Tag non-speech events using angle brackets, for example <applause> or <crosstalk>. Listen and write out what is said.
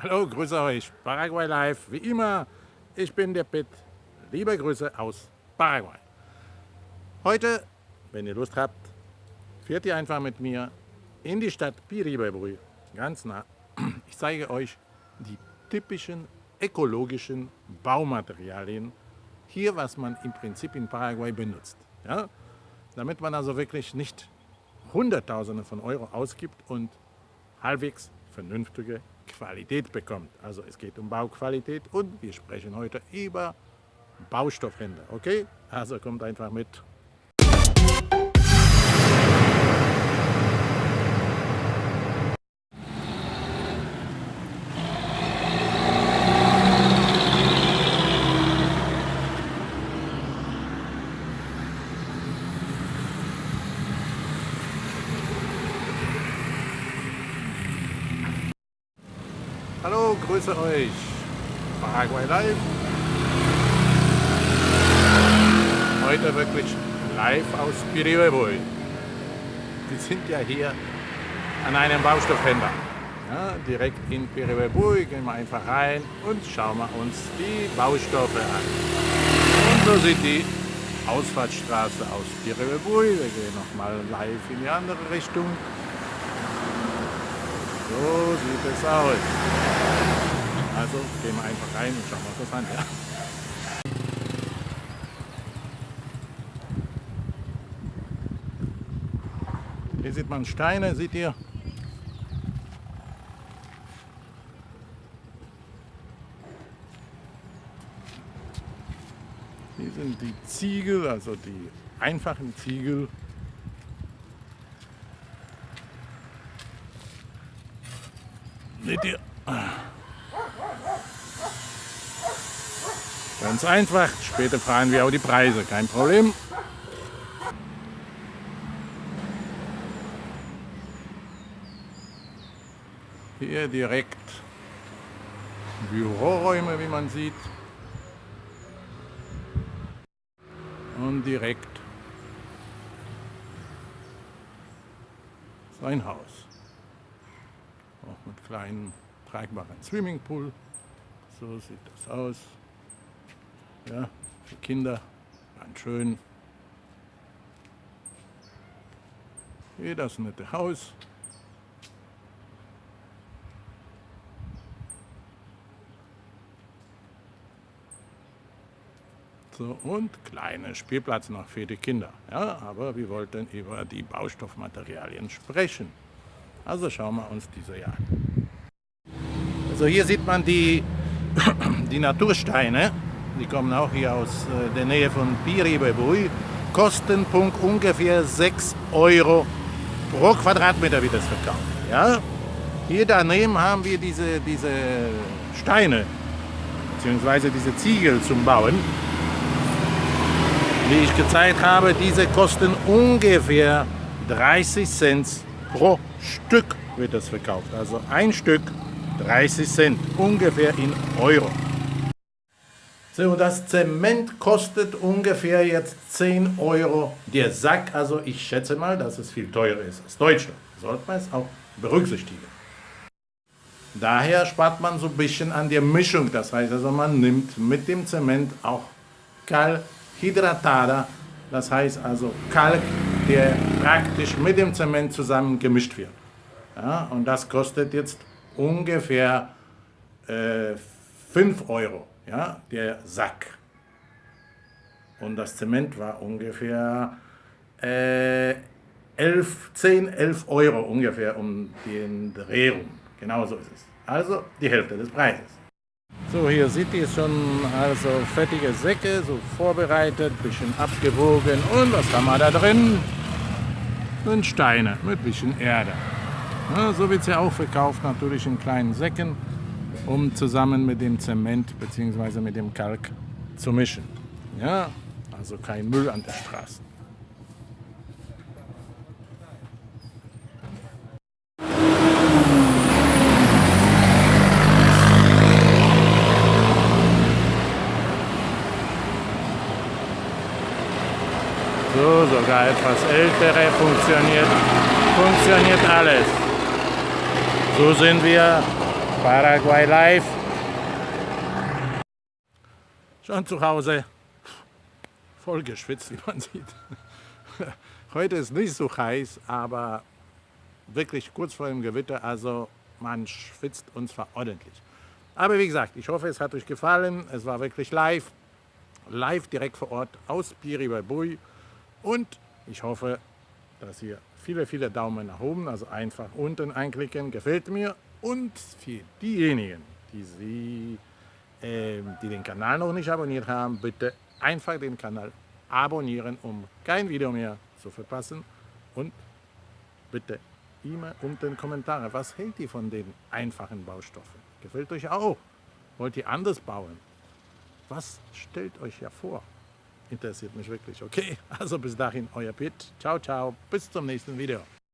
Hallo, grüße euch. Paraguay Live, wie immer. Ich bin der Pitt. Liebe Grüße aus Paraguay. Heute, wenn ihr Lust habt, fährt ihr einfach mit mir in die Stadt Piribebui, ganz nah. Ich zeige euch die typischen ökologischen Baumaterialien, hier was man im Prinzip in Paraguay benutzt. Ja? Damit man also wirklich nicht Hunderttausende von Euro ausgibt und halbwegs vernünftige Qualität bekommt. Also es geht um Bauqualität und wir sprechen heute über Baustoffhändler. Okay? Also kommt einfach mit. Hallo, grüße euch. Paraguay Live. Heute wirklich live aus Pirihuevoy. Wir sind ja hier an einem Baustoffhändler. Ja, direkt in Pirihuevoy gehen wir einfach rein und schauen wir uns die Baustoffe an. Und so sieht die Ausfahrtsstraße aus Pirihuevoy. Wir gehen nochmal live in die andere Richtung. So sieht es aus. Also gehen wir einfach rein und schauen uns das an. Ja? Hier sieht man Steine, seht ihr? Hier sind die Ziegel, also die einfachen Ziegel. Seht ihr? Ganz einfach. Später fragen wir auch die Preise, kein Problem. Hier direkt Büroräume, wie man sieht. Und direkt sein Haus. Auch mit kleinen tragbaren Swimmingpool. So sieht das aus. Ja, für Kinder ganz schön. Hier das nette Haus. So, und kleiner Spielplatz noch für die Kinder. Ja, aber wir wollten über die Baustoffmaterialien sprechen. Also schauen wir uns diese hier an. Also hier sieht man die, <coughs> die Natursteine. Die kommen auch hier aus äh, der Nähe von Piribebui. Kostenpunkt ungefähr 6 Euro pro Quadratmeter wird das verkauft. Ja? Hier daneben haben wir diese, diese Steine, beziehungsweise diese Ziegel zum Bauen. Wie ich gezeigt habe, diese kosten ungefähr 30 Cent pro Stück wird das verkauft. Also ein Stück 30 Cent, ungefähr in Euro. Das Zement kostet ungefähr jetzt 10 Euro der Sack. Also ich schätze mal, dass es viel teurer ist als Deutschland. Sollte man es auch berücksichtigen. Daher spart man so ein bisschen an der Mischung. Das heißt also, man nimmt mit dem Zement auch Kalkhydratada. Das heißt also Kalk, der praktisch mit dem Zement zusammen gemischt wird. Ja, und das kostet jetzt ungefähr äh, 5 Euro ja, der Sack. Und das Zement war ungefähr äh, 11, 10, 11 Euro ungefähr um den Dreh rum. Genau so ist es. Also die Hälfte des Preises. So, hier seht ihr schon also fettige Säcke, so vorbereitet, bisschen abgewogen. Und was haben wir da drin? Und Steine mit bisschen Erde. Ja, so wird es ja auch verkauft, natürlich in kleinen Säcken um zusammen mit dem Zement bzw. mit dem Kalk zu mischen. Ja, also kein Müll an der Straße. So, sogar etwas ältere funktioniert, funktioniert alles. So sind wir Paraguay Live. Schon zu Hause. Voll geschwitzt, wie man sieht. <laughs> Heute ist nicht so heiß, aber wirklich kurz vor dem Gewitter, also man schwitzt und zwar ordentlich. Aber wie gesagt, ich hoffe, es hat euch gefallen. Es war wirklich live, live direkt vor Ort aus Piribabui und ich hoffe, dass ihr viele, viele Daumen nach oben, also einfach unten einklicken, gefällt mir. Und für diejenigen, die, sie, äh, die den Kanal noch nicht abonniert haben, bitte einfach den Kanal abonnieren, um kein Video mehr zu verpassen. Und bitte immer unten Kommentare, was hält ihr von den einfachen Baustoffen? Gefällt euch auch? Wollt ihr anders bauen? Was stellt euch ja vor? interessiert mich wirklich. Okay, <laughs> also bis dahin, euer Pitt. Ciao, ciao. Bis zum nächsten Video.